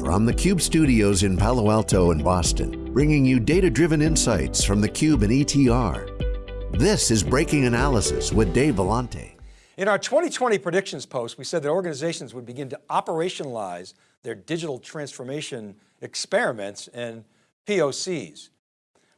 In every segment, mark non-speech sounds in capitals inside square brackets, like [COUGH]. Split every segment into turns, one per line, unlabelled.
From the Cube studios in Palo Alto and Boston, bringing you data-driven insights from the Cube and ETR. This is Breaking Analysis with Dave Vellante.
In our 2020 predictions post, we said that organizations would begin to operationalize their digital transformation experiments and POCs.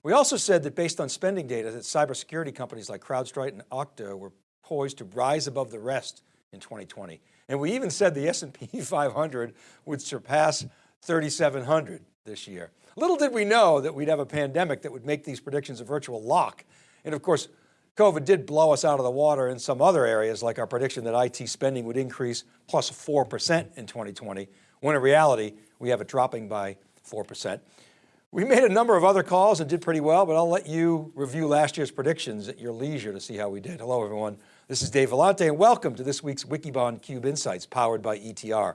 We also said that based on spending data that cybersecurity companies like CrowdStrike and Okta were poised to rise above the rest in 2020. And we even said the S&P [LAUGHS] 500 would surpass 3,700 this year. Little did we know that we'd have a pandemic that would make these predictions a virtual lock. And of course, COVID did blow us out of the water in some other areas, like our prediction that IT spending would increase plus 4% in 2020, when in reality, we have it dropping by 4%. We made a number of other calls and did pretty well, but I'll let you review last year's predictions at your leisure to see how we did. Hello, everyone. This is Dave Vellante and welcome to this week's Wikibon Cube Insights powered by ETR.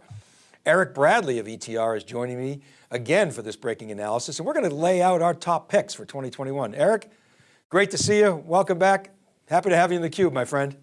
Eric Bradley of ETR is joining me again for this breaking analysis and we're going to lay out our top picks for 2021. Eric, great to see you. Welcome back. Happy to have you in the cube, my friend.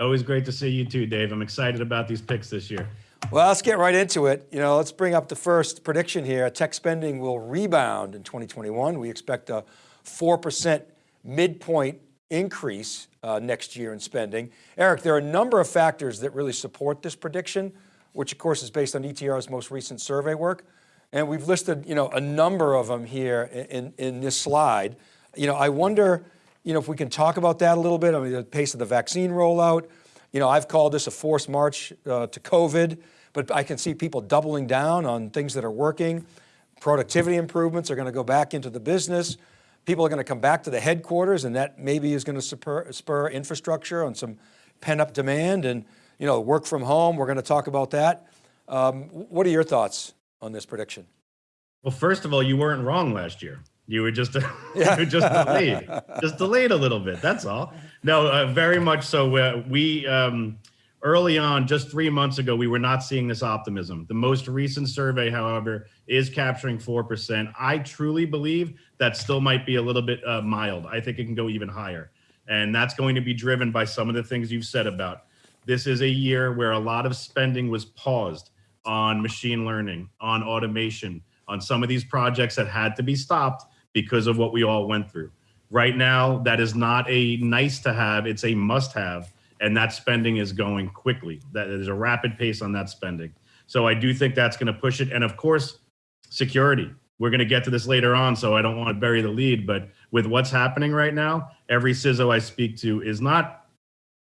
Always great to see you too, Dave. I'm excited about these picks this year.
Well, let's get right into it. You know, let's bring up the first prediction here. Tech spending will rebound in 2021. We expect a 4% midpoint increase uh, next year in spending. Eric, there are a number of factors that really support this prediction, which of course is based on ETR's most recent survey work. And we've listed, you know, a number of them here in, in this slide. You know, I wonder, you know, if we can talk about that a little bit. I mean, the pace of the vaccine rollout. You know, I've called this a forced march uh, to COVID, but I can see people doubling down on things that are working. Productivity improvements are going to go back into the business. People are going to come back to the headquarters and that maybe is going to spur, spur infrastructure on some pent up demand and you know, work from home, we're going to talk about that. Um, what are your thoughts on this prediction?
Well, first of all, you weren't wrong last year. You were just, yeah. [LAUGHS] you were just delayed, just delayed a little bit. That's all. No, uh, very much so. Uh, we, um, Early on, just three months ago, we were not seeing this optimism. The most recent survey, however, is capturing 4%. I truly believe that still might be a little bit uh, mild. I think it can go even higher. And that's going to be driven by some of the things you've said about. This is a year where a lot of spending was paused on machine learning, on automation, on some of these projects that had to be stopped because of what we all went through. Right now, that is not a nice to have, it's a must have and that spending is going quickly. That there's a rapid pace on that spending. So I do think that's going to push it. And of course, security. We're going to get to this later on, so I don't want to bury the lead. But with what's happening right now, every CISO I speak to is not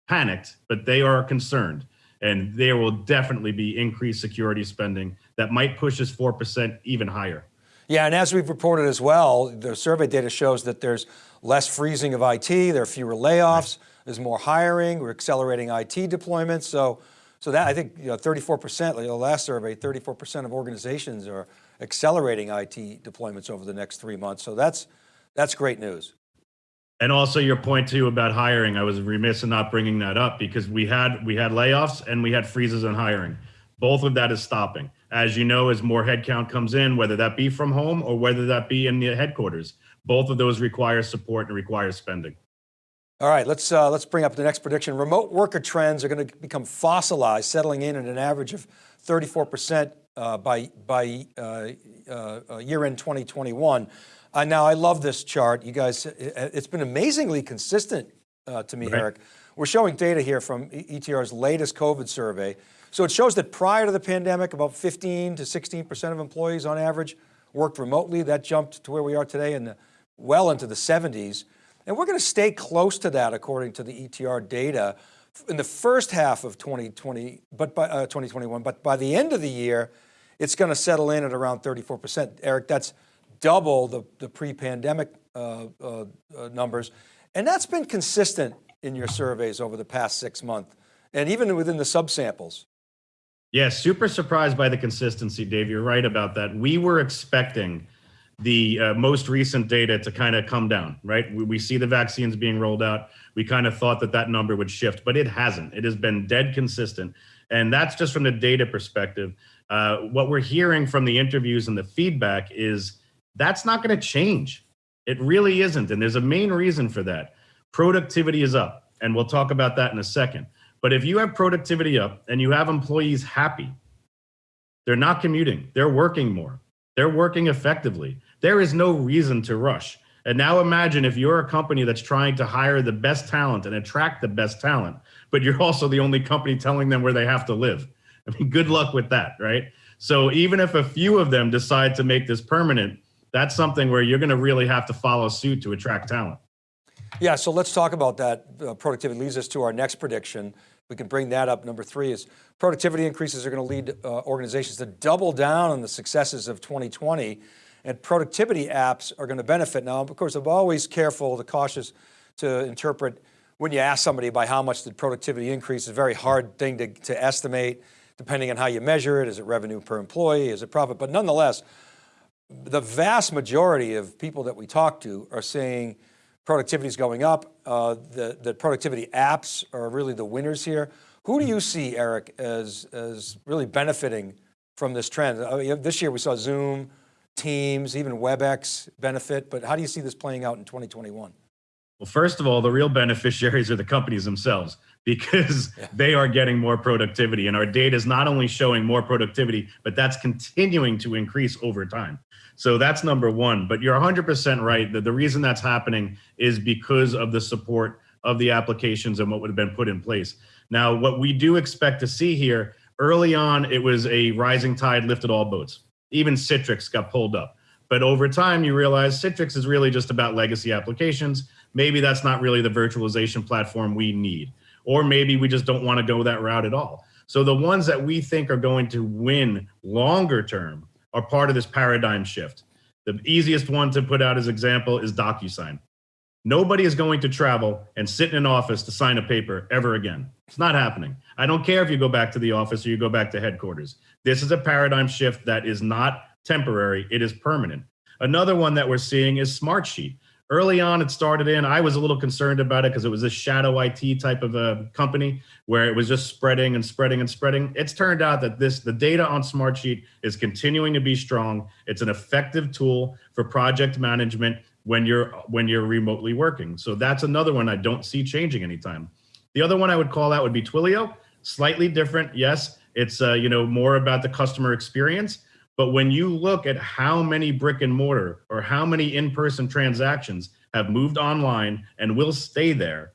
panicked, but they are concerned. And there will definitely be increased security spending that might push us 4% even higher.
Yeah, and as we've reported as well, the survey data shows that there's less freezing of IT, there are fewer layoffs. Right there's more hiring, we're accelerating IT deployments. So, so that I think you know, 34%, like the last survey, 34% of organizations are accelerating IT deployments over the next three months. So that's, that's great news.
And also your point too about hiring, I was remiss in not bringing that up because we had we had layoffs and we had freezes on hiring. Both of that is stopping. As you know, as more headcount comes in, whether that be from home or whether that be in the headquarters, both of those require support and require spending.
All right, let's, uh, let's bring up the next prediction. Remote worker trends are going to become fossilized, settling in at an average of 34% uh, by, by uh, uh year end 2021. Uh, now, I love this chart. You guys, it's been amazingly consistent uh, to me, right. Eric. We're showing data here from ETR's latest COVID survey. So it shows that prior to the pandemic, about 15 to 16% of employees on average worked remotely. That jumped to where we are today in the, well into the 70s. And we're going to stay close to that according to the ETR data in the first half of 2020, but by uh, 2021, but by the end of the year, it's going to settle in at around 34%. Eric, that's double the, the pre-pandemic uh, uh, uh, numbers. And that's been consistent in your surveys over the past six months and even within the subsamples.
Yeah, super surprised by the consistency, Dave. You're right about that. We were expecting the uh, most recent data to kind of come down, right? We, we, see the vaccines being rolled out. We kind of thought that that number would shift, but it hasn't. It has been dead consistent. And that's just from the data perspective. Uh, what we're hearing from the interviews and the feedback is that's not going to change. It really isn't. And there's a main reason for that. Productivity is up. And we'll talk about that in a second. But if you have productivity up and you have employees happy, They're not commuting. They're working more. They're working effectively. There is no reason to rush. And now imagine if you're a company that's trying to hire the best talent and attract the best talent, but you're also the only company telling them where they have to live. I mean, good luck with that, right? So even if a few of them decide to make this permanent, that's something where you're going to really have to follow suit to attract talent.
Yeah, so let's talk about that. Uh, productivity leads us to our next prediction. We can bring that up. Number three is productivity increases are going to lead uh, organizations to double down on the successes of 2020 and productivity apps are going to benefit. Now, of course, I'm always careful, the cautious to interpret when you ask somebody by how much did productivity increase, it's a very hard thing to, to estimate depending on how you measure it. Is it revenue per employee? Is it profit? But nonetheless, the vast majority of people that we talk to are saying productivity is going up. Uh, the, the productivity apps are really the winners here. Who do you see, Eric, as, as really benefiting from this trend? I mean, this year we saw Zoom, Teams, even WebEx benefit, but how do you see this playing out in 2021?
Well, first of all, the real beneficiaries are the companies themselves [LAUGHS] because yeah. they are getting more productivity and our data is not only showing more productivity, but that's continuing to increase over time. So that's number one, but you're 100% right that the reason that's happening is because of the support of the applications and what would have been put in place. Now, what we do expect to see here, early on, it was a rising tide lifted all boats. Even Citrix got pulled up. But over time, you realize Citrix is really just about legacy applications. Maybe that's not really the virtualization platform we need. Or maybe we just don't want to go that route at all. So the ones that we think are going to win longer term are part of this paradigm shift. The easiest one to put out as example is DocuSign. Nobody is going to travel and sit in an office to sign a paper ever again. It's not happening. I don't care if you go back to the office or you go back to headquarters. This is a paradigm shift that is not temporary, it is permanent. Another one that we're seeing is Smartsheet early on it started in i was a little concerned about it because it was a shadow it type of a company where it was just spreading and spreading and spreading it's turned out that this the data on smartsheet is continuing to be strong it's an effective tool for project management when you're when you're remotely working. So that's another one i don't see changing anytime. The other one i would call out would be twilio. Slightly different yes. It's uh, you know more about the customer experience. But when you look at how many brick and mortar or how many in-person transactions have moved online and will stay there,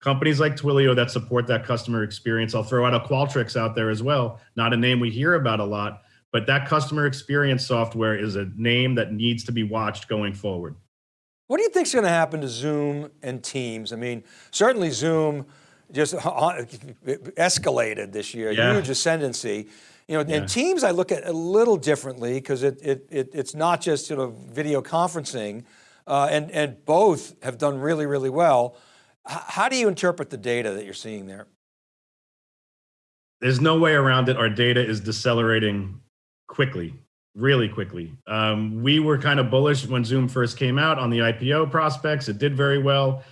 companies like Twilio that support that customer experience, I'll throw out a Qualtrics out there as well, not a name we hear about a lot, but that customer experience software is a name that needs to be watched going forward.
What do you think is going to happen to Zoom and Teams? I mean, certainly Zoom just escalated this year, yeah. huge ascendancy. You know, yeah. and Teams I look at a little differently because it, it, it, it's not just you know, video conferencing uh, and, and both have done really, really well. H how do you interpret the data that you're seeing there?
There's no way around it. Our data is decelerating quickly, really quickly. Um, we were kind of bullish when Zoom first came out on the IPO prospects. It did very well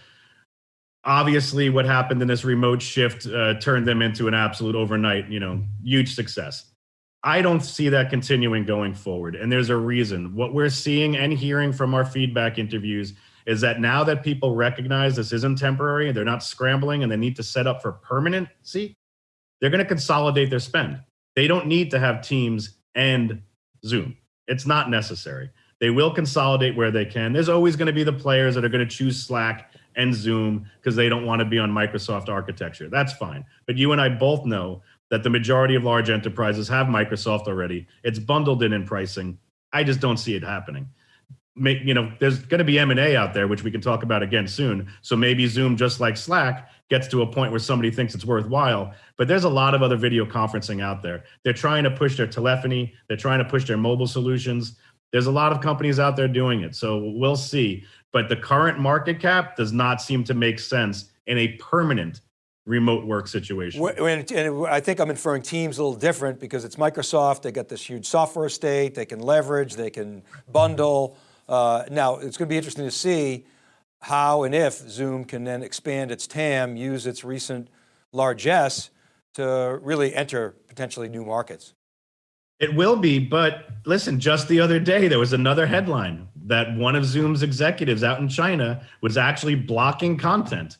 obviously what happened in this remote shift uh, turned them into an absolute overnight you know huge success i don't see that continuing going forward and there's a reason what we're seeing and hearing from our feedback interviews is that now that people recognize this isn't temporary and they're not scrambling and they need to set up for permanency they're going to consolidate their spend they don't need to have teams and zoom it's not necessary they will consolidate where they can there's always going to be the players that are going to choose slack and Zoom because they don't want to be on Microsoft architecture. That's fine. But you and I both know that the majority of large enterprises have Microsoft already. It's bundled in in pricing. I just don't see it happening. Make, you know, there's going to be M&A out there, which we can talk about again soon. So maybe Zoom, just like Slack, gets to a point where somebody thinks it's worthwhile. But there's a lot of other video conferencing out there. They're trying to push their telephony. They're trying to push their mobile solutions. There's a lot of companies out there doing it. So we'll see but the current market cap does not seem to make sense in a permanent remote work situation.
And I think I'm inferring teams a little different because it's Microsoft, they got this huge software estate, they can leverage, they can bundle. Uh, now, it's going to be interesting to see how and if Zoom can then expand its TAM, use its recent largesse to really enter potentially new markets.
It will be, but listen, just the other day, there was another headline that one of Zoom's executives out in China was actually blocking content.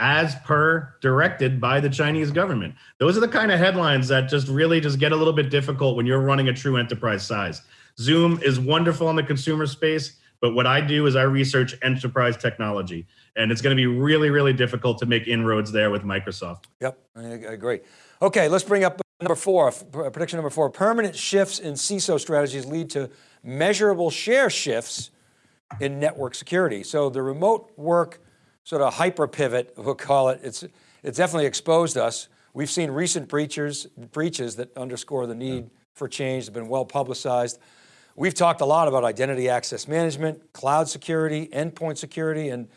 as per directed by the Chinese government. Those are the kind of headlines that just really just get a little bit difficult when you're running a true enterprise size. Zoom is wonderful in the consumer space, but what I do is I research enterprise technology. And it's going to be really, really difficult to make inroads there with Microsoft.
Yep, I agree. Okay, let's bring up number four, prediction number four. Permanent shifts in CISO strategies lead to measurable share shifts in network security. So the remote work sort of hyper pivot, we'll call it, it's, it's definitely exposed us. We've seen recent breaches, breaches that underscore the need yeah. for change, have been well publicized. We've talked a lot about identity access management, cloud security, endpoint security, and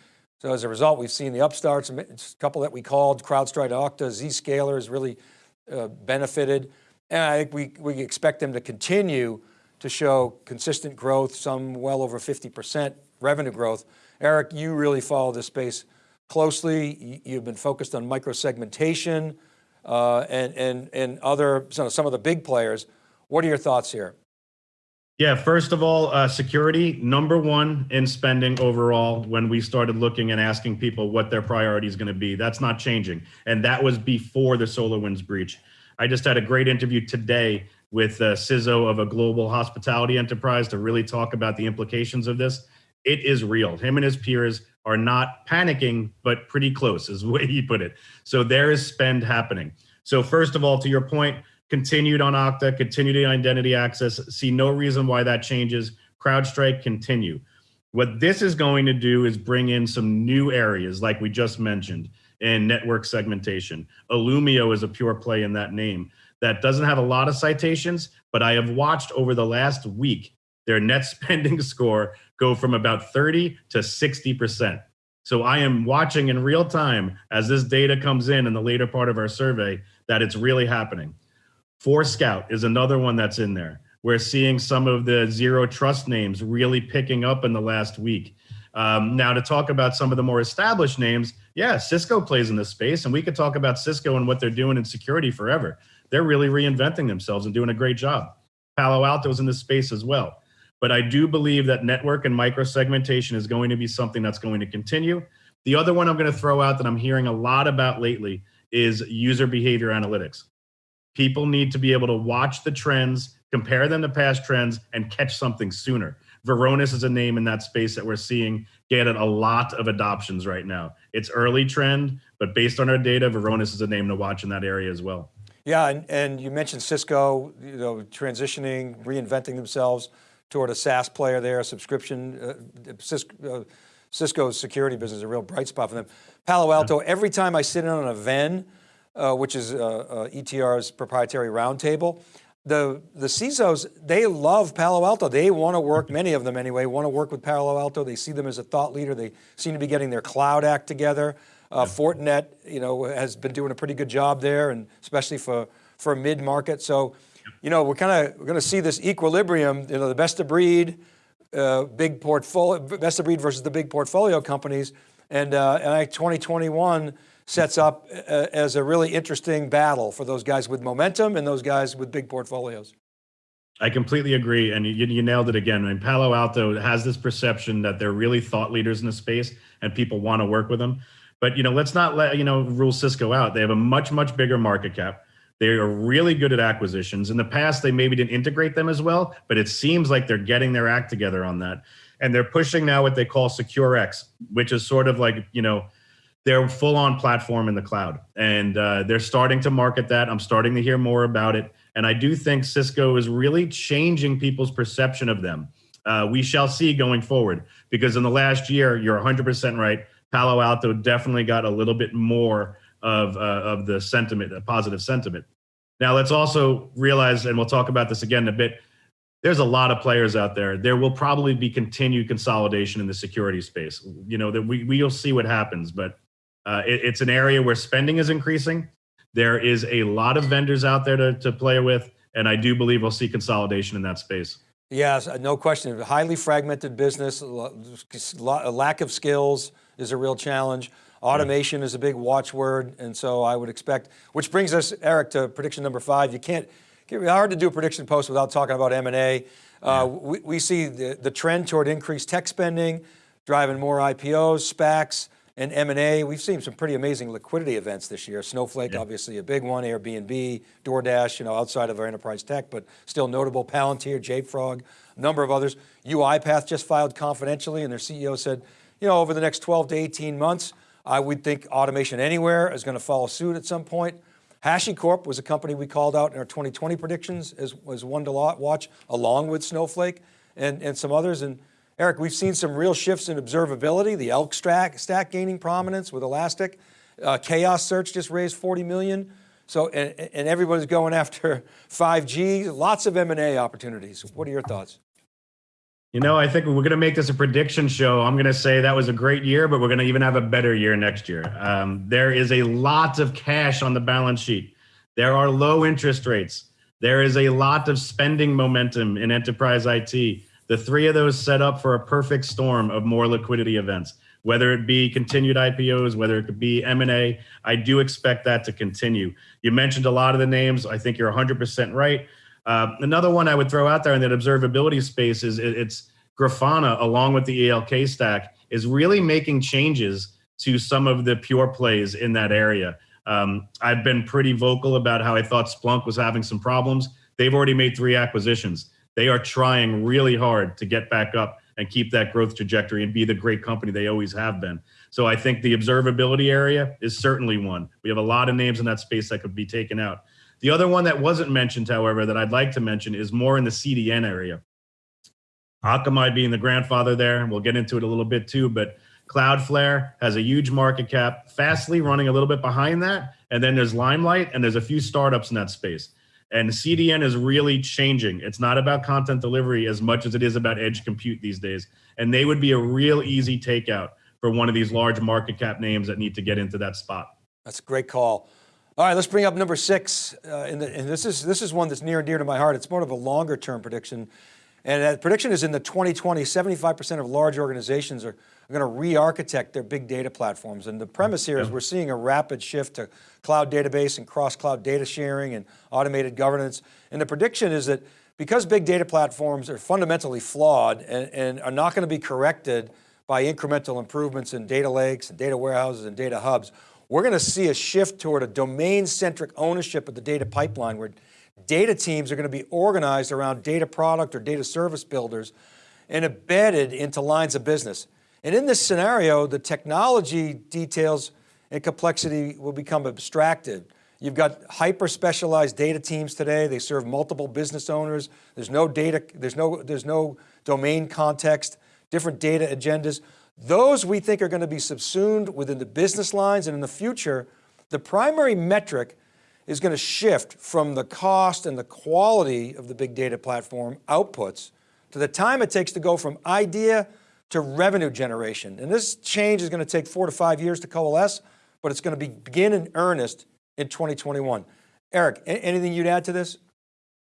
so as a result, we've seen the upstarts, a couple that we called, CrowdStrike, Okta, Zscaler has really uh, benefited. And I think we, we expect them to continue to show consistent growth, some well over 50% revenue growth. Eric, you really follow this space closely. You've been focused on micro-segmentation uh, and, and, and other, some of the big players. What are your thoughts here?
Yeah, first of all, uh, security, number one in spending overall when we started looking and asking people what their priority is going to be. That's not changing. And that was before the SolarWinds breach. I just had a great interview today with uh, CISO of a global hospitality enterprise to really talk about the implications of this. It is real. Him and his peers are not panicking, but pretty close is the way he put it. So there is spend happening. So first of all, to your point, continued on Okta, continued identity access, see no reason why that changes. CrowdStrike continue. What this is going to do is bring in some new areas like we just mentioned in network segmentation. Illumio is a pure play in that name that doesn't have a lot of citations, but I have watched over the last week their net [LAUGHS] spending score go from about 30 to 60%. So I am watching in real time as this data comes in in the later part of our survey that it's really happening. Forescout is another one that's in there. We're seeing some of the zero trust names really picking up in the last week. Um, now to talk about some of the more established names, yeah, Cisco plays in this space and we could talk about Cisco and what they're doing in security forever they're really reinventing themselves and doing a great job. Palo Alto's in this space as well. But I do believe that network and micro segmentation is going to be something that's going to continue. The other one I'm going to throw out that I'm hearing a lot about lately is user behavior analytics. People need to be able to watch the trends, compare them to past trends, and catch something sooner. Varonis is a name in that space that we're seeing get a lot of adoptions right now. It's early trend, but based on our data, Varonis is a name to watch in that area as well.
Yeah, and, and you mentioned Cisco, you know, transitioning, reinventing themselves toward a SaaS player there, subscription, uh, Cisco, uh, Cisco's security business is a real bright spot for them. Palo Alto, yeah. every time I sit in on a VEN, uh, which is uh, uh ETR's proprietary roundtable, the, the CISOs, they love Palo Alto. They want to work, many of them anyway, want to work with Palo Alto. They see them as a thought leader. They seem to be getting their cloud act together. Uh, Fortinet, you know, has been doing a pretty good job there, and especially for for mid market. So, you know, we're kind of we're going to see this equilibrium. You know, the best of breed, uh, big portfolio, best of breed versus the big portfolio companies, and uh, and I 2021 sets up uh, as a really interesting battle for those guys with momentum and those guys with big portfolios.
I completely agree, and you, you, nailed it again. I mean, Palo Alto has this perception that they're really thought leaders in the space, and people want to work with them. But you know, let's not let you know rule Cisco out. They have a much much bigger market cap. They are really good at acquisitions. In the past, they maybe didn't integrate them as well, but it seems like they're getting their act together on that. And they're pushing now what they call SecureX, which is sort of like you know their full-on platform in the cloud, and uh, they're starting to market that. I'm starting to hear more about it, and I do think Cisco is really changing people's perception of them. Uh, we shall see going forward, because in the last year, you're 100% right Palo Alto definitely got a little bit more of, uh, of the sentiment, a positive sentiment. Now let's also realize, and we'll talk about this again in a bit, there's a lot of players out there. There will probably be continued consolidation in the security space. You know, that we, we'll see what happens, but uh, it, it's an area where spending is increasing. There is a lot of vendors out there to, to play with, and I do believe we'll see consolidation in that space.
Yes, no question. Highly fragmented business, lack of skills, is a real challenge. Automation is a big watchword, and so I would expect, which brings us, Eric, to prediction number five. You can't, it's hard to do a prediction post without talking about M&A. Uh, we, we, see the, the trend toward increased tech spending, driving more IPOs, SPACs, and M&A. We've seen some pretty amazing liquidity events this year. Snowflake, yeah. obviously a big one, Airbnb, DoorDash, you know, outside of our enterprise tech, but still notable, Palantir, JFrog, a number of others. UiPath just filed confidentially and their CEO said, you know, over the next 12 to 18 months, I would think Automation Anywhere is going to follow suit at some point. HashiCorp was a company we called out in our 2020 predictions as was one to watch along with Snowflake and, and some others. And Eric, we've seen some real shifts in observability, the ELK stack, stack gaining prominence with Elastic. Uh, Chaos Search just raised 40 million. So, and, and everybody's going after [LAUGHS] 5G, lots of M&A opportunities. What are your thoughts?
You know, I think we're going to make this a prediction show. I'm going to say that was a great year, but we're going to even have a better year next year. Um, there is a lot of cash on the balance sheet. There are low interest rates. There is a lot of spending momentum in enterprise IT. The three of those set up for a perfect storm of more liquidity events, whether it be continued IPOs, whether it could be M&A, I do expect that to continue. You mentioned a lot of the names. I think you're 100% right. Uh, another one I would throw out there in that observability space is it, it's Grafana, along with the ELK stack, is really making changes to some of the pure plays in that area. Um, I've been pretty vocal about how I thought Splunk was having some problems. They've already made three acquisitions they are trying really hard to get back up and keep that growth trajectory and be the great company they always have been. So I think the observability area is certainly one. We have a lot of names in that space that could be taken out. The other one that wasn't mentioned, however, that I'd like to mention is more in the CDN area. Akamai being the grandfather there, and we'll get into it a little bit too, but Cloudflare has a huge market cap, Fastly running a little bit behind that, and then there's Limelight, and there's a few startups in that space. And CDN is really changing. It's not about content delivery as much as it is about edge compute these days. And they would be a real easy takeout for one of these large market cap names that need to get into that spot.
That's a great call. All right, let's bring up number six. Uh, and, the, and this is this is one that's near and dear to my heart. It's more of a longer term prediction. And that prediction is in the 2020, 75% of large organizations are are going to re-architect their big data platforms. And the premise here is we're seeing a rapid shift to cloud database and cross-cloud data sharing and automated governance. And the prediction is that because big data platforms are fundamentally flawed and, and are not going to be corrected by incremental improvements in data lakes and data warehouses and data hubs, we're going to see a shift toward a domain-centric ownership of the data pipeline where data teams are going to be organized around data product or data service builders and embedded into lines of business. And in this scenario, the technology details and complexity will become abstracted. You've got hyper specialized data teams today. They serve multiple business owners. There's no data, there's no, there's no domain context, different data agendas. Those we think are going to be subsumed within the business lines and in the future, the primary metric is going to shift from the cost and the quality of the big data platform outputs to the time it takes to go from idea to revenue generation. And this change is going to take four to five years to coalesce, but it's going to be, begin in earnest in 2021. Eric, anything you'd add to this?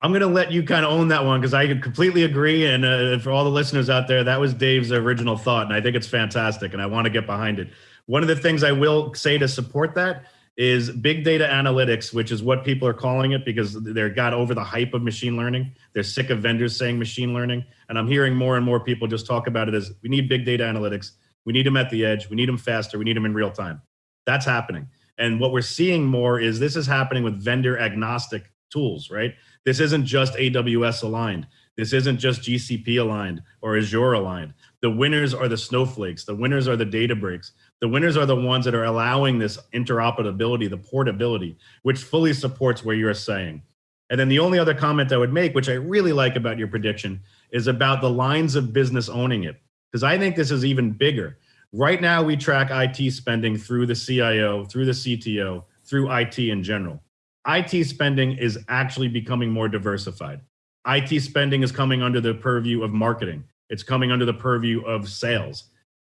I'm going to let you kind of own that one because I completely agree. And uh, for all the listeners out there, that was Dave's original thought. And I think it's fantastic and I want to get behind it. One of the things I will say to support that is big data analytics, which is what people are calling it because they're got over the hype of machine learning. They're sick of vendors saying machine learning. And I'm hearing more and more people just talk about it as we need big data analytics. We need them at the edge. We need them faster. We need them in real time. That's happening. And what we're seeing more is this is happening with vendor agnostic tools, right? This isn't just AWS aligned. This isn't just GCP aligned or Azure aligned. The winners are the snowflakes. The winners are the Databricks. The winners are the ones that are allowing this interoperability, the portability, which fully supports where you're saying. And then the only other comment I would make, which I really like about your prediction, is about the lines of business owning it. Because I think this is even bigger. Right now, we track IT spending through the CIO, through the CTO, through IT in general. IT spending is actually becoming more diversified. IT spending is coming under the purview of marketing. It's coming under the purview of sales.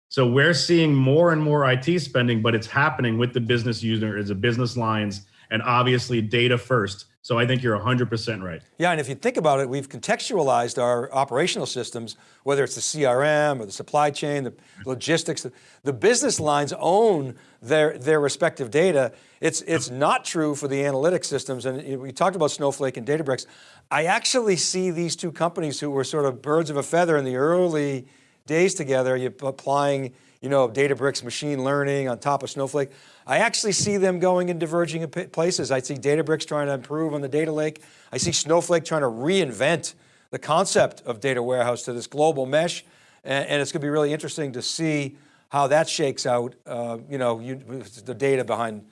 So we're seeing more and more IT spending, but it's happening with the business user as a business lines and obviously data first. So I think you're 100% right.
Yeah, and if you think about it, we've contextualized our operational systems, whether it's the CRM or the supply chain, the logistics, the business lines own their, their respective data. It's, it's not true for the analytic systems. And we talked about Snowflake and Databricks. I actually see these two companies who were sort of birds of a feather in the early days together, you're applying you know, Databricks machine learning on top of Snowflake. I actually see them going in diverging places. I see Databricks trying to improve on the data lake. I see Snowflake trying to reinvent the concept of data warehouse to this global mesh. And, and it's going to be really interesting to see how that shakes out. Uh, you know, you, the data behind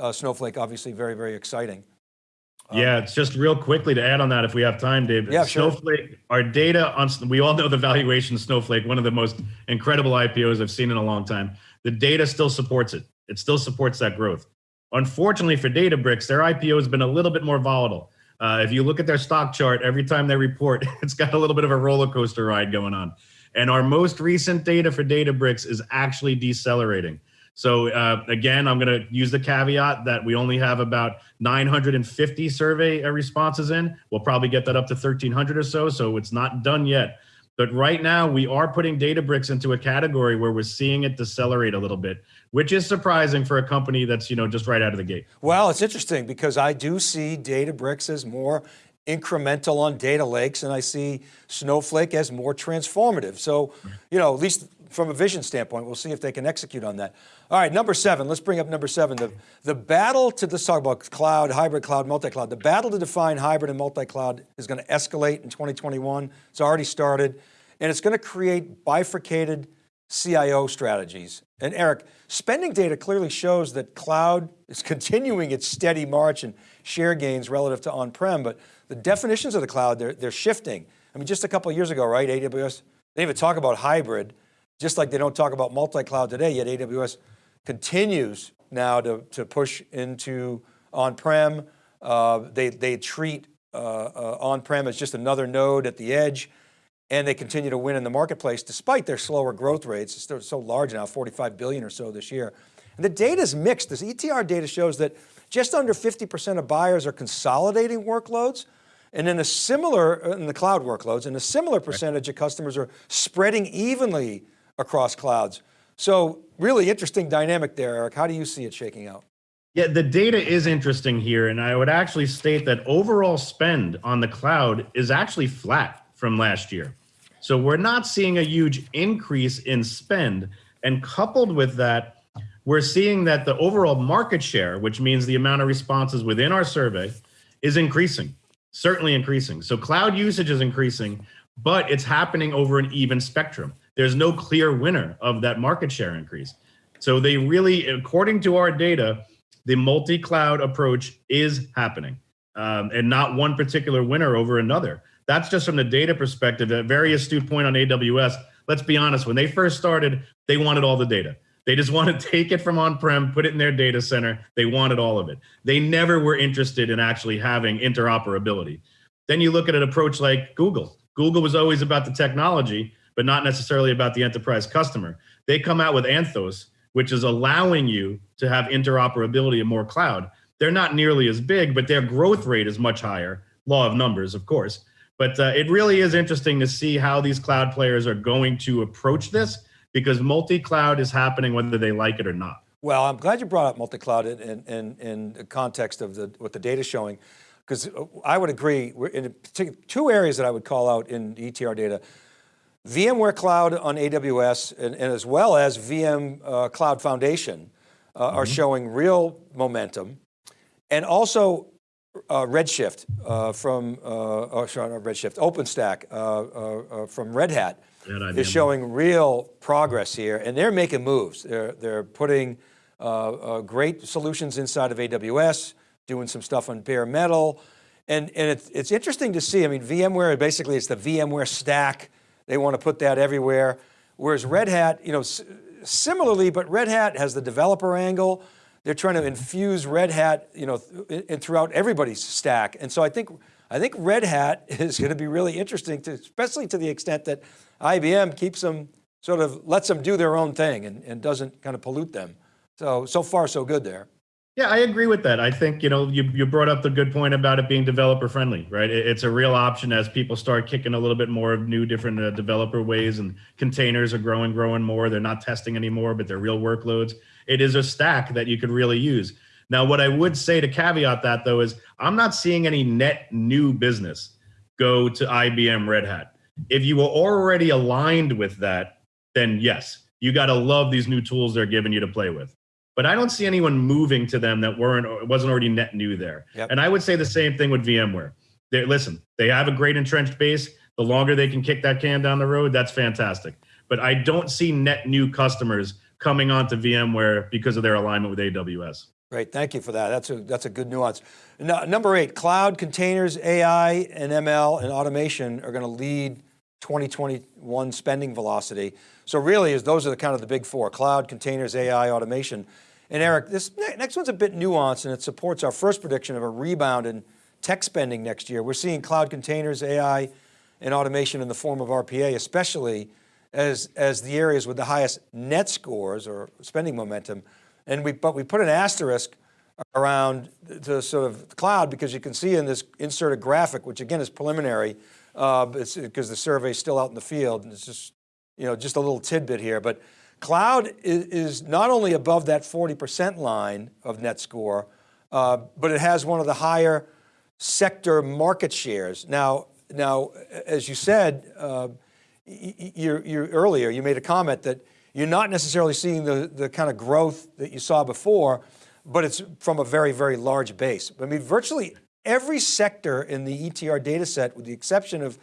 uh, Snowflake, obviously very, very exciting.
Um, yeah, it's just real quickly to add on that if we have time, Dave.
Yeah,
Snowflake,
sure.
our data on, we all know the valuation Snowflake, one of the most incredible IPOs I've seen in a long time. The data still supports it. It still supports that growth. Unfortunately for Databricks, their IPO has been a little bit more volatile. Uh, if you look at their stock chart, every time they report, [LAUGHS] it's got a little bit of a roller coaster ride going on. And our most recent data for Databricks is actually decelerating. So uh, again, I'm going to use the caveat that we only have about 950 survey uh, responses in. We'll probably get that up to 1300 or so. So it's not done yet. But right now we are putting Databricks into a category where we're seeing it decelerate a little bit, which is surprising for a company that's, you know, just right out of the gate.
Well, it's interesting because I do see Databricks as more incremental on data lakes and I see Snowflake as more transformative. So, you know, at least from a vision standpoint, we'll see if they can execute on that. All right, number seven, let's bring up number seven. The, the battle to, let's talk about cloud, hybrid cloud, multi-cloud. The battle to define hybrid and multi-cloud is going to escalate in 2021. It's already started and it's going to create bifurcated CIO strategies. And Eric, spending data clearly shows that cloud is [LAUGHS] continuing its steady march and share gains relative to on-prem, but the definitions of the cloud, they're, they're shifting. I mean, just a couple years ago, right, AWS, they even talk about hybrid, just like they don't talk about multi-cloud today, yet AWS continues now to, to push into on-prem. Uh, they, they treat uh, uh, on-prem as just another node at the edge and they continue to win in the marketplace despite their slower growth rates. It's still so large now, 45 billion or so this year. And the data is mixed. This ETR data shows that just under 50% of buyers are consolidating workloads, and then a similar, uh, in the cloud workloads, and a similar percentage of customers are spreading evenly across clouds. So really interesting dynamic there, Eric. How do you see it shaking out?
Yeah, the data is interesting here. And I would actually state that overall spend on the cloud is actually flat from last year. So we're not seeing a huge increase in spend. And coupled with that, we're seeing that the overall market share, which means the amount of responses within our survey, is increasing, certainly increasing. So cloud usage is increasing, but it's happening over an even spectrum. There's no clear winner of that market share increase. So they really, according to our data, the multi-cloud approach is happening um, and not one particular winner over another. That's just from the data perspective, a very astute point on AWS. Let's be honest, when they first started, they wanted all the data. They just [LAUGHS] want to take it from on-prem, put it in their data center. They wanted all of it. They never were interested in actually having interoperability. Then you look at an approach like Google. Google was always about the technology, but not necessarily about the enterprise customer. They come out with Anthos, which is allowing you to have interoperability in more cloud. They're not nearly as big, but their growth rate is much higher. Law of numbers, of course. But uh, it really is interesting to see how these cloud players are going to approach this because multi-cloud is happening whether they like it or not.
Well, I'm glad you brought up multi-cloud in, in, in, the context of the, what the data is showing, because I would agree, in two areas that I would call out in ETR data, VMware Cloud on AWS and, and as well as VM uh, Cloud Foundation uh, mm -hmm. are mm-hmm. showing real momentum. And also uh, Redshift uh, from, uh, oh, sorry, not Redshift, OpenShift uh, uh, uh, from Red Hat is showing real progress here and they're making moves. They're, they're putting great solutions inside of AWS, doing some stuff on bare metal. And, and it's, it's interesting to see, I mean, VMware, basically it's the VMware stack. They want to put that everywhere. Whereas Red Hat, you know, similarly, but Red Hat has the developer angle, they're trying to mm-hmm. infuse Red Hat, you know, in, throughout everybody's stack. And so I think, I think Red Hat [LAUGHS] is going to be really interesting, to, especially to the extent that IBM keeps them, sort of lets them do their own thing and, and doesn't kind of pollute them. So, so far so good there.
Yeah, I agree with that. I think, you know, you, you brought up the good point about it being developer friendly, right? It, it's a real option as people start kicking a little bit more of new different uh, developer ways and containers are growing, growing more. They're not testing anymore, but they're real workloads. It is a stack that you could really use. Now, what I would say to caveat that though is I'm not seeing any net new business go to IBM Red Hat. If you were already aligned with that, then yes, you got to love these new tools they're giving you to play with. But I don't see anyone moving to them that weren't wasn't already net new there. Yep. And I would say the same thing with VMware. They listen, they have a great entrenched base. The longer they can kick that can down the road, that's fantastic. But I don't see net new customers coming onto VMware because of their alignment with AWS.
Great, thank you for that. That's a, that's a good nuance. No, number eight, cloud, containers, AI, and ML and automation are going to lead 2021 spending velocity. So really is those are the kind of the big four, cloud, containers, AI, automation. And Eric, this next one's a bit nuanced and it supports our first prediction of a rebound in tech spending next year. We're seeing cloud containers, AI, and automation in the form of RPA, especially as, as the areas with the highest net scores or spending momentum. And we, but we put an asterisk around the sort of cloud because you can see in this inserted graphic, which again is preliminary, uh, because the survey is still out in the field. And it's just, you know, just a little tidbit here, but cloud is, not only above that 40% line of net score, uh, but it has one of the higher sector market shares. Now, now, as you said, uh, you, you earlier, you made a comment that you're not necessarily seeing the, the kind of growth that you saw before, but it's from a very, very large base. I mean, virtually every sector in the ETR data set, with the exception of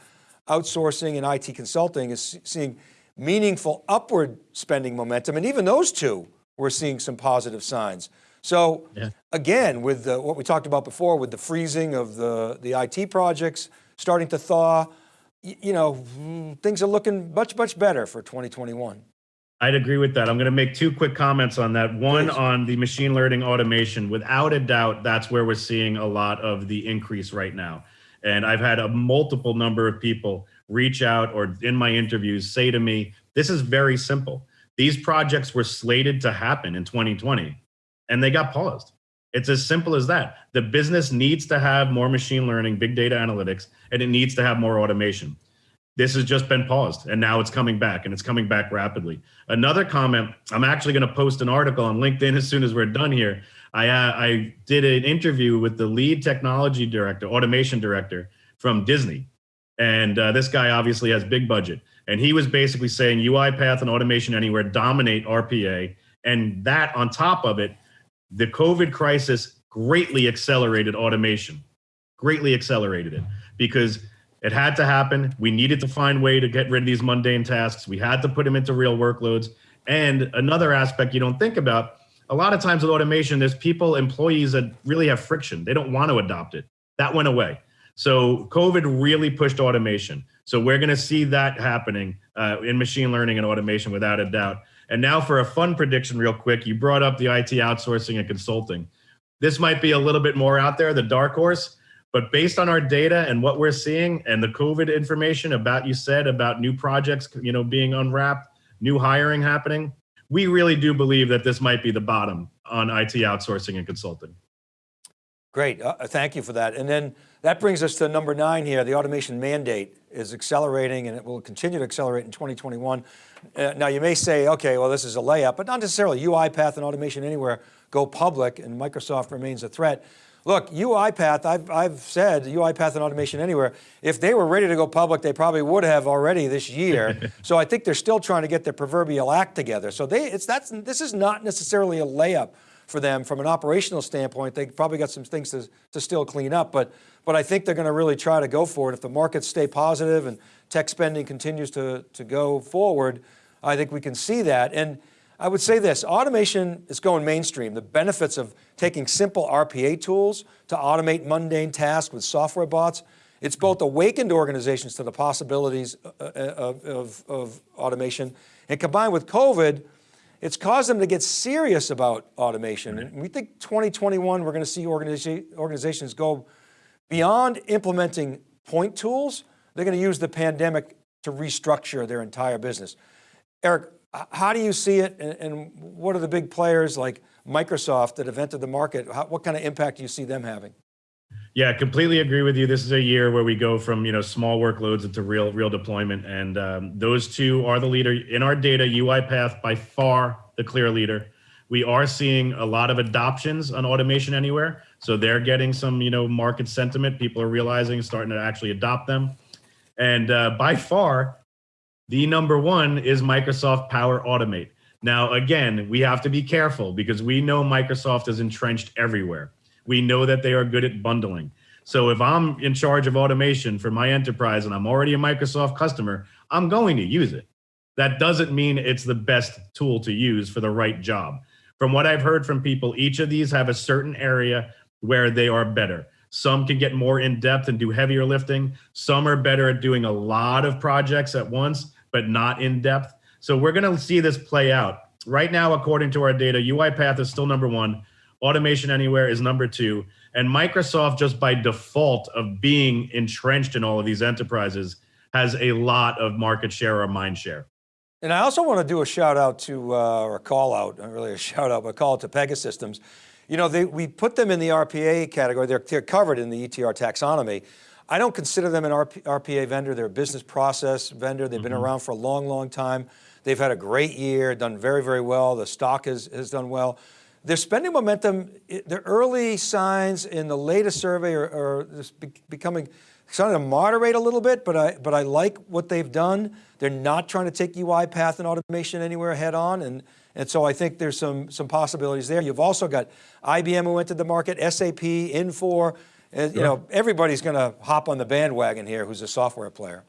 outsourcing and IT consulting, is seeing meaningful upward spending momentum. And even those two, we're seeing some positive signs. So yeah. again, with the, what we talked about before, with the freezing of the, the IT projects starting to thaw, you know, things are looking much, much better for 2021.
I'd agree with that. I'm going to make two quick comments on that. One Please. on the machine learning automation. Without a doubt, that's where we're seeing a lot of the increase right now. And I've had a multiple number of people reach out or in my interviews say to me, this is very simple. These projects were slated to happen in 2020 and they got paused. It's as simple as that. The business needs to have more machine learning, big data analytics, and it needs to have more automation. This has just been paused and now it's coming back and it's coming back rapidly. Another comment, I'm actually going to post an article on LinkedIn [LAUGHS] as soon as we're done here. I, uh, I did an interview with the lead technology director, automation director from Disney. And uh, this guy obviously has big budget. And he was basically saying UiPath and Automation Anywhere dominate RPA. And that on top of it, the COVID crisis greatly accelerated automation, greatly accelerated it because it had to happen. We needed to find a way to get rid of these mundane tasks. We had to put them into real workloads. And another aspect you don't think about, a lot of times with automation, there's people, employees that really have friction. They don't want to adopt it. That went away. So COVID really pushed automation. So we're going to see that happening uh, in machine learning and automation without a doubt. And now for a fun prediction real quick, you brought up the IT outsourcing and consulting. This might be a little bit more out there, the dark horse, but based on our data and what we're seeing and the COVID information about you said about new projects, you know, being unwrapped, new hiring happening, we really do believe that this might be the bottom on IT outsourcing and consulting.
Great, uh, thank you for that. And then that brings us to number nine here, the automation mandate is accelerating and it will continue to accelerate in 2021. Uh, now you may say, okay, well this is a layup, but not necessarily. UiPath and Automation Anywhere go public and Microsoft remains a threat. Look, UiPath, I've, I've said UiPath and Automation Anywhere, if they were ready to go public, they probably would have already this year. [LAUGHS] so I think they're still trying to get their proverbial act together. So they, it's, that's, this is not necessarily a layup for them from an operational standpoint. They probably got some things to, to still clean up, but, but I think they're going to really try to go for it. If the markets stay positive and tech spending continues to, to go forward, I think we can see that. And I would say this, automation is going mainstream. The benefits of taking simple RPA tools to automate mundane tasks with software bots, it's both awakened organizations to the possibilities uh, uh, of, of, of automation and combined with COVID, it's caused them to get serious about automation. And we think 2021, we're going to see organizations go beyond implementing point tools. They're going to use the pandemic to restructure their entire business. Eric, how do you see it and, and, what are the big players like Microsoft that have entered the market? How, what kind of impact do you see them having?
Yeah, completely agree with you. This is a year where we go from you know small workloads into real real deployment, and um, those two are the leader in our data. UiPath by far the clear leader. We are seeing a lot of adoptions on Automation Anywhere, so they're getting some you know market sentiment. People are realizing, starting to actually adopt them. And uh, by far, the number one is Microsoft Power Automate. Now, again, we have to be careful because we know Microsoft is entrenched everywhere. We know that they are good at bundling. So if I'm in charge of automation for my enterprise and I'm already a Microsoft customer, I'm going to use it. That doesn't mean it's the best tool to use for the right job. From what I've heard from people, each of these have a certain area where they are better. Some can get more in depth and do heavier lifting. Some are better at doing a lot of projects at once, but not in depth. So we're going to see this play out. Right now, according to our data, UiPath is still number one. Automation Anywhere is number two. And Microsoft, just by default of being entrenched in all of these enterprises, has a lot of market share or mind share.
And I also want to do a shout out to, uh, or a call out, not really a [LAUGHS] shout out, but a call out to Pegasystems. You know, they, we put them in the RPA category. They're, they're covered in the ETR taxonomy. I don't consider them an RP, RPA vendor. They're a business process vendor. They've mm -hmm. been around for a long, long time. They've had a great year, done very, very well. The stock has, has done well. Their spending momentum, the early signs in the latest survey are, are becoming, starting to moderate a little bit, but I, but I like what they've done. They're not trying to take UiPath and automation anywhere head on. And, and so I think there's some, some possibilities there. You've also got IBM who entered the market, SAP, Infor, and, you know, everybody's going to hop on the bandwagon here who's a software player.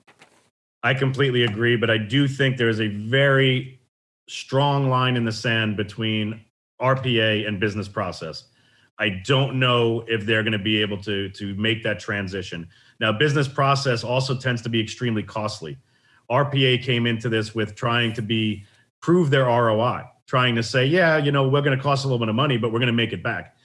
I completely agree, but I do think there's a very strong line in the sand between RPA and business process. I don't know if they're going to be able to, to make that transition. Now, business process also tends to be extremely costly. RPA came into this with trying to be prove their ROI, trying to say, yeah, you know, we're going to cost a little bit of money, but we're going to make it back.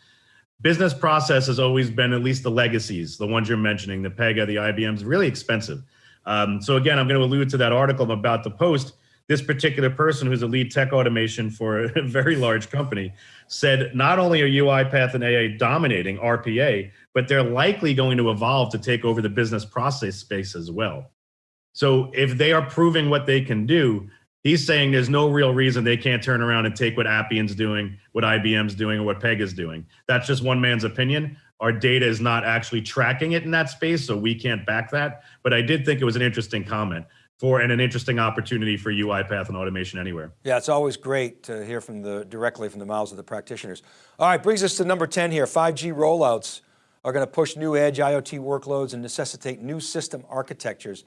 Business process has always been at least the legacies, the ones you're mentioning, the Pega, the IBM's, really expensive. Um, so again, I'm going to allude to that article I'm about to post this particular person who's a lead tech automation for [LAUGHS] a very large company said not only are UiPath and AA dominating RPA, but they're likely going to evolve to take over the business process space as well. So if they are proving what they can do, he's saying there's no real reason they can't turn around and take what Appian's doing, what IBM's doing, or what Pega's doing. That's just one man's opinion. Our data is not actually tracking it in that space, so we can't back that. But I did think it was an interesting comment for and an interesting opportunity for UiPath and Automation Anywhere.
Yeah, it's always great to hear from the directly from the mouths of the practitioners. All right, brings us to number 10 here. 5G rollouts are going to push new edge IoT workloads and necessitate new system architectures.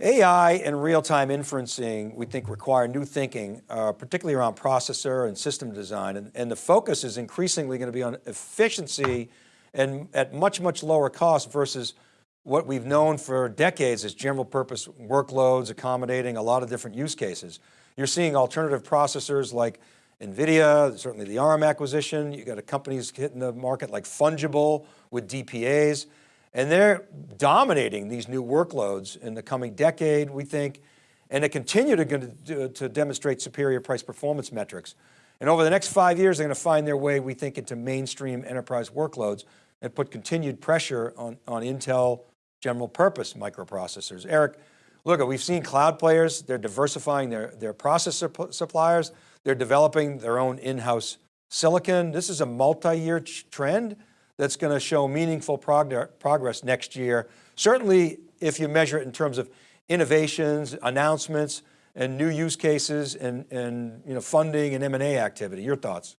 AI and real-time inferencing, we think require new thinking, uh, particularly around processor and system design. And, and the focus is increasingly going to be on efficiency and at much, much lower cost versus what we've known for decades is general purpose workloads accommodating a lot of different use cases. You're seeing alternative processors like NVIDIA, certainly the ARM acquisition, you got a companies hitting the market like Fungible with DPAs, and they're dominating these new workloads in the coming decade, we think, and they continue to, to demonstrate superior price performance metrics. And over the next five years, they're going to find their way, we think, into mainstream enterprise workloads and put continued pressure on, on Intel general purpose microprocessors. Eric, look, we've seen cloud players, they're diversifying their, their processor suppliers, they're developing their own in-house silicon. This is a multi-year trend that's going to show meaningful prog progress next year. Certainly if you measure it in terms of innovations, announcements, and new use cases and, and you know, funding and M&A activity. Your thoughts?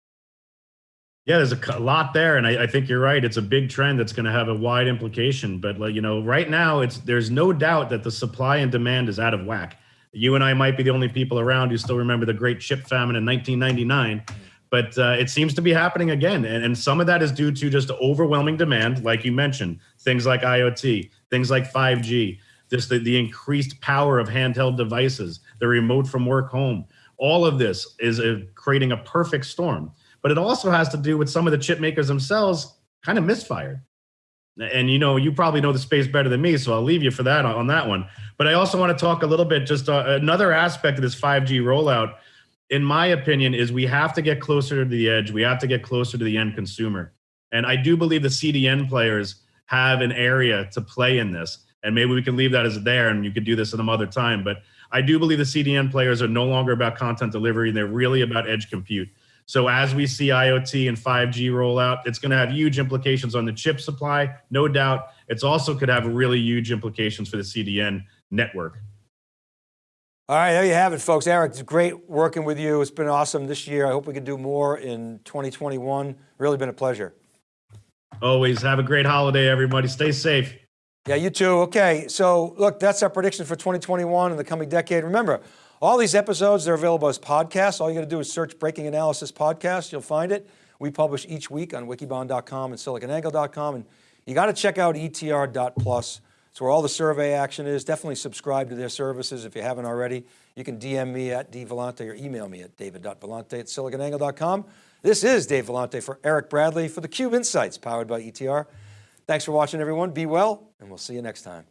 Yeah, there's a lot there, and I, I, think you're right. It's a big trend that's going to have a wide implication. But you know, right now, it's there's no doubt that the supply and demand is out of whack. You and I might be the only people around who still remember the great chip famine in 1999, but uh, it seems to be happening again. And, and some of that is due to just overwhelming demand, like you mentioned, things like IoT, things like 5G, this the, the increased power of handheld devices, the remote from work home. All of this is a, creating a perfect storm but it also has to do with some of the chip makers themselves kind of misfired. And you know, you probably know the space better than me, so I'll leave you for that on, that one. But I also want to talk a little bit, just uh, another aspect of this 5G rollout, in my opinion, is we have to get closer to the edge. We have to get closer to the end consumer. And I do believe the CDN players have an area to play in this. And maybe we can leave that as there and you could do this in some other time. But I do believe the CDN players are no longer about content delivery. They're really about edge compute. So as we see IoT and 5G roll out, it's going to have huge implications on the chip supply, no doubt. It's also could have really huge implications for the CDN network.
All right, there you have it, folks. Eric, it's great working with you. It's been awesome this year. I hope we can do more in 2021. Really been a pleasure.
Always have a great holiday, everybody. Stay safe.
Yeah, you too. Okay, so look, that's our prediction for 2021 and the coming decade. Remember, all these episodes, they're available as podcasts. All you got to do is search Breaking Analysis Podcast. You'll find it. We publish each week on wikibon.com and siliconangle.com. And you got to check out etr.plus. It's where all the survey action is. Definitely subscribe to their services if you haven't already. You can DM me at dvellante or email me at david.vellante at siliconangle.com. This is Dave Vellante for Eric Bradley for theCUBE Insights powered by ETR. Thanks for watching everyone. Be well, and we'll see you next time.